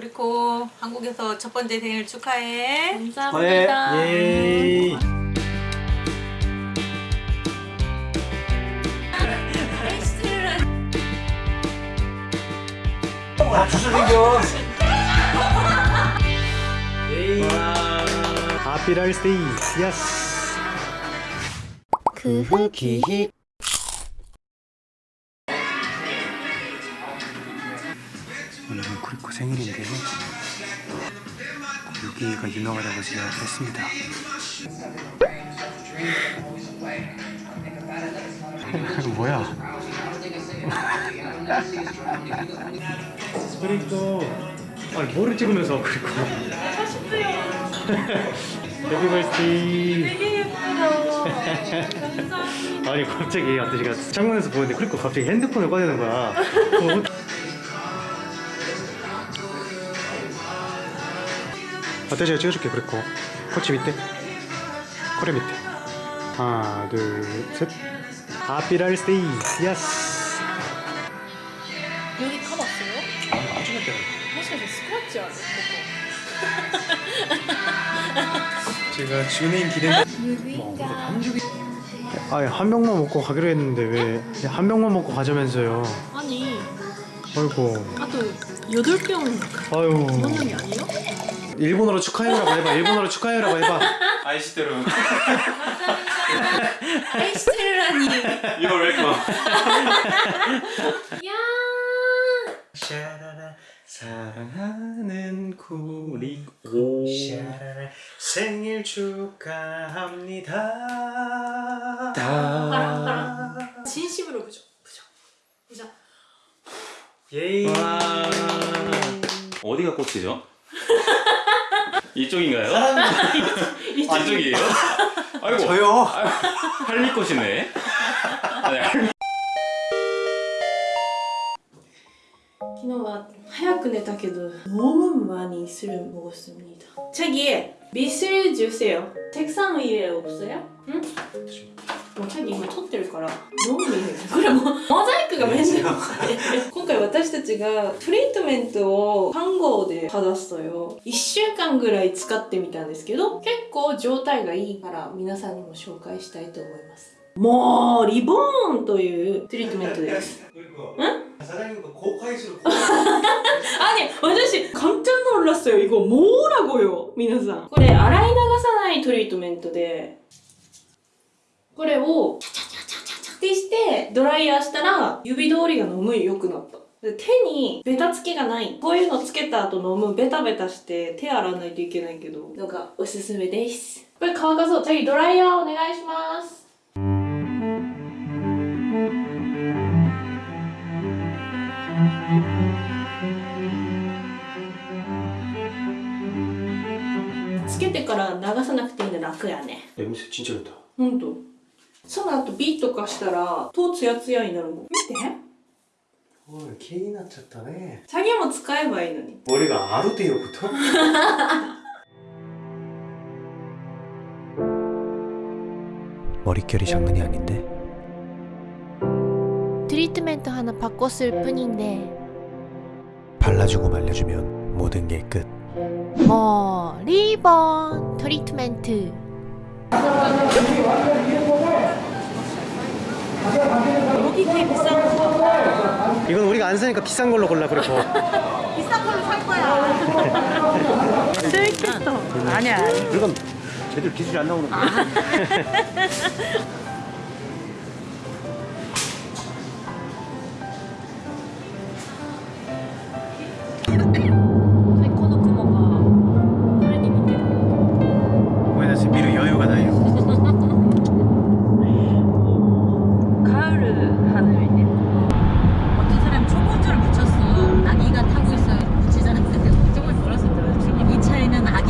그리고 한국에서 첫 번째 생일 축하해. 감사합니다. 예. 아, 주소 생겨. 예. Happy birthday. Yes. 그 흑이 기 생일인데요. 여기가 유명하다고 제가 했습니다. 뭐야? 그리고 아니 뭐를 찍으면서 그리고 해피 버스데이 되게 예쁘다. 아니 갑자기 아저씨가 창문에서 보는데 그리고 갑자기 핸드폰을 꺼내는 거야 아따 제가 찍어줄게 그랬고 코치 밑에 코레 밑에 하나 둘셋. 아피랄 스테이. 예스. 여기 가봤어요? 아니 나중에 사실 스크래치 아니야? 제가 준인 기대 뭐, 아니 한 병만 먹고 가기로 했는데 왜 한 병만 먹고 가자면서요? 아니. 아이고. 아또 여덟 병 아유. 그런 이 아니에요? 일본어로 축하해라고 해봐. 일본어로 축하해라고 해봐. 이걸 왜 거? 야 샤라라 사랑하는 구리 오. 샤라라 생일 축하합니다. 바람 진심으로 부죠? 부죠? 부죠? 예이. 어디가 꽃이죠? 이쪽인가요? 아, 이쪽. 이쪽이에요? 아이고 저요 할미꽃이네 기노가 하얗게 다게도 너무 많이 술을 먹었습니다 책이 미술 주세요 책상 위에 없어요? 응? 뭐 자기今撮ってるから너무見えるこれもうモザイクがめんどくさい今回私たちがトリートメントを看護で받았어요1週間ぐらい使ってみたんですけど結構状態がいいから皆さんにも紹介したいと思いますもうリボーンというトリートメントです 사장님과 고가이수로 아니私 깜짝 놀랐어요 이거 뭐라고요 皆さんこれ洗い流さないトリートメントで これをチャチャチャチャチャチャってしてドライヤーしたら指通りが飲むよくなった手にベタつきがないこういうのつけた後飲むベタベタして手洗わないといけないけどなんかおすすめですこれ乾かそう次ドライヤーお願いしますつけてから流さなくていいの楽やねえ、むしろちんちゃかったほんとその後ビーとかしたらとツヤツヤになるもん見て 어 개인 났쳤다네 チャゲも使えばいいのに 머리가 아루데요부터? 머릿결이 장난이 아닌데 トリートメント하나바꿨을뿐인데 발라주고 말려주면 모든 게 끝. 뭐 리본 트리트멘트 여기 되게 비싼 거 이건 우리가 안 사니까 비싼 걸로 골라 그리고. 비싼 걸로 살 거야. 쓸겠어 아니야 이건 제대로 기술이 안 나오는 거야. 차에는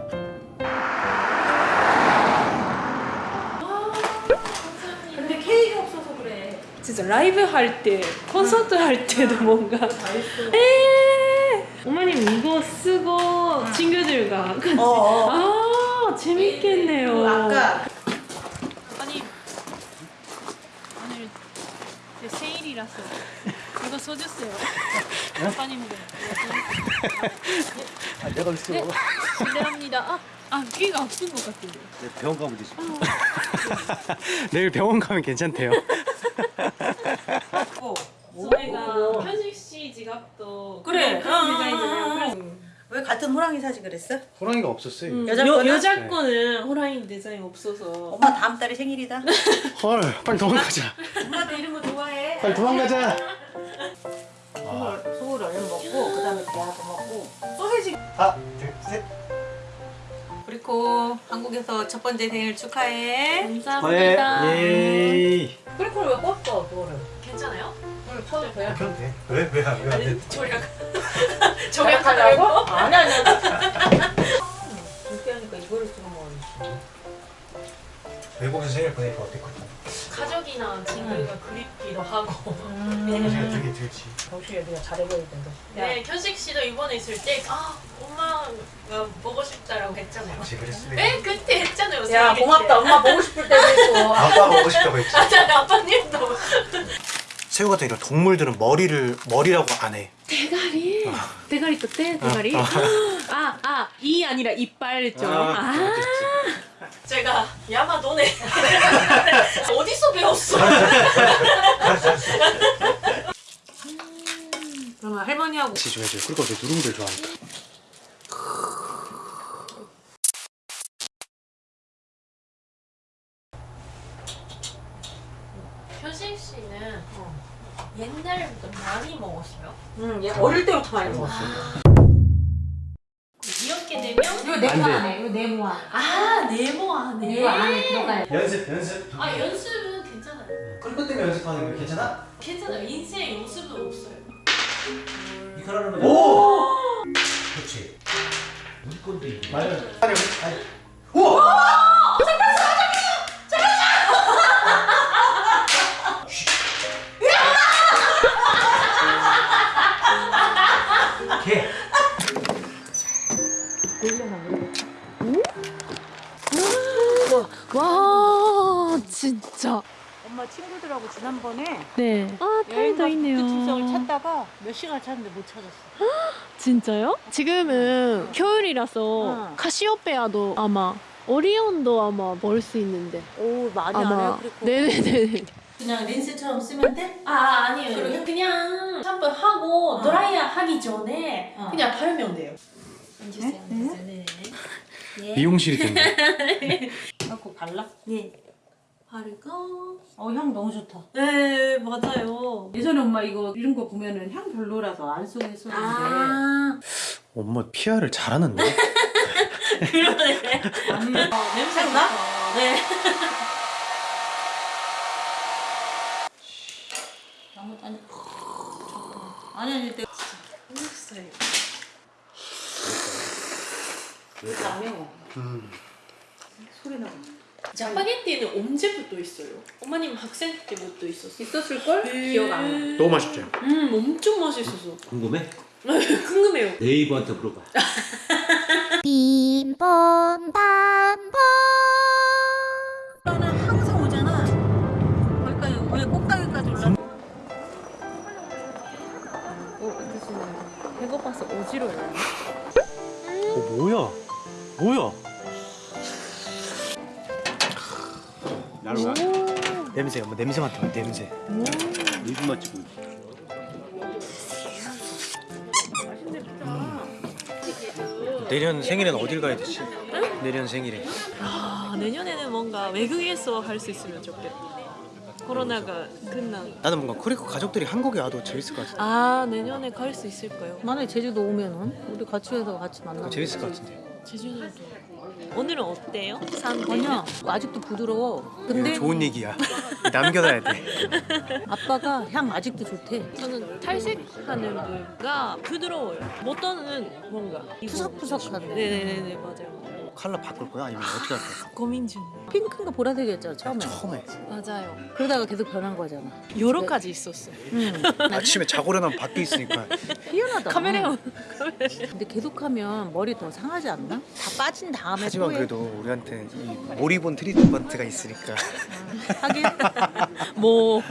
진짜 라이브 할 때, 콘서트 할 때도 뭔가 에 어머님 이거 쓰고 친구들과 같이 아 재밌겠네요. 아까 아니 오늘 제 생일이라서 이거 써주세요. 아빠님들. 아, 내가 있어. 네. 실례합니다. 아, 아 귀가 아픈 것 같은데. 병원 가면 되지. 내일 병원 가면 괜찮대요. 저희가 현식 씨 지갑도 그래. 그런 아, 디자인이잖아요. 아, 아. 왜 같은 호랑이 사지 그랬어? 호랑이가 없었어요. 음, 여자 여, 거는? 여자 네. 거는 호랑이 디자인 없어서 엄마 다음 달에 생일이다. 헐, 빨리 도망가자. 엄마도 이런 거 좋아해. 빨리 도망가자. 소울, 소울 얼른 먹고 그 다음에 대하고 먹고 소세지. 하나, 둘, 셋. 그리고 한국에서 첫 번째 생일 축하해. 감사합니다. 예. 그리고 왜 껐어 그거를? 괜찮아요? 응, 켜도 돼요. 그럼 돼. 왜? 왜? 안- 왜 안 돼? 저리가 저약하려고? 아니 아니 아니. 이렇게 하니까 이거를 찍어 먹어야지. 외국에서 생일 보내니까 어땠거든? 가족이나 친구가 그립기도 하고. 생각 되게 들지. 정수야 내가 잘해줘야 된다. 네, 현식 씨도 이번에 있을 때, 아, 엄마가 보고 싶다라고 했잖아요. 혹시 그랬어? 네, 그때 했잖아요. 야 고맙다. 때. 엄마 보고 싶을 때도 있고. 아빠 보고 싶다고 했지. 맞아요, 아빠님도. 새우 같은 이런 동물들은 머리를 머리라고 안 해. 대가리. 대가리 또 대, 대가리. 아. 아, 아, 이 아니라 이빨죠. 아, 아. 제가 야마도네. 어디서 배웠어? 그러면 할머니하고 같이 줘야지. 그리고 내 누룽지를 좋아하니까. 현식 씨는 옛날부터 많이 먹었어요. 응, 얘 어릴 때부터 많이 먹었어. 이렇게 되면 이거 안 돼. 네모 안에, 이거 네모 안에. 아 네모 안에. 이거 안에 들어가야 돼. 연습, 연습. 아 연습은 괜찮아요. 그것 때문에 연습하는 거 괜찮아? 괜찮아요. 인생 연습은 없어요. 오! 그렇지. 우리 건데 이게. 맞아. 아니, 아니. 우와! 친구들하고 지난번에 네. 아 여행 타이도 있네요. 특집성을 찾다가 몇 시간 찾는데 못 찾았어. 진짜요? 지금은 겨울이라서 어. 카시오페아도 아마 오리온도 아마 볼 수 있는데 오 많이 안 아마 네네네. 그냥 린스처럼 쓰면 돼? 아, 아 아니에요. 그래요? 그냥 샴푸 하고 어. 드라이어 하기 전에 어. 그냥 바르면 돼요. 네? 네. 미용실이 된다. 하고 발라. 네. 바르고. 어 향 너무 좋다. 네 맞아요. 예전에 엄마 이거 이런 거 보면은 향 별로라서 안 쓰고 했었는데. 아 엄마 피아를 잘하는데? 그러네. 안 어, 냄새 나? 좋다. 네. 아무 아니. 아니 아니 때. 맛있어요. 안 매워. 음. 짜파게티는 언제부터 있어요? 어머님 학생 때부터 있었어요. 있었을 걸? 네. 기억 안 나. 너무 맛있죠? 음 엄청 맛있어서 궁금해? 궁금해요. 네이버한테 물어봐. 빈번 반번 나는 항상 오잖아. 거기까지 왜 꼭다기까지 올라? 어, 배고파서 어지러워요. 어, 뭐야? 뭐야? 나를 와. 냄새, 엄마 냄새 맡아, 냄새. 무슨 맛 찍고 내년 생일엔 어딜 가야 되지? 내년 생일에. 아 내년에는 뭔가 외국에서 할 수 있으면 좋겠다. 코로나가 끝난. 나는 뭔가 코리코 가족들이 한국에 와도 재밌을 것 같아. 아 내년에 갈 수 있을까요? 만약에 제주도 오면은 우리 같이 해서 같이 만나. 재밌을 것 같은데. 제주도도. 오늘은 어때요? 산 아니야 아직도 부드러워. 근데 좋은 얘기야. 남겨놔야 돼. 아빠가 향 아직도 좋대. 저는 탈색하는 부위가 부드러워요. 어떤은 뭔가 푸석푸석한데. 네네네 맞아요. 컬러 바꿀 거야? 아니면 어떻게 할 거야? 고민 중. 핑크인가 보라색이었잖아 처음에. 처음에 맞아요. 그러다가 계속 변한 거잖아. 여러 가지 있었어요. 응. 아침에 자고 일어나면 바뀌어 있으니까 희한하다. 카메라 근데 계속하면 머리 더 상하지 않나? 다 빠진 다음에 하지만 또 해. 그래도 우리한테 이 몰입원 트리트먼트가 있으니까 하긴 뭐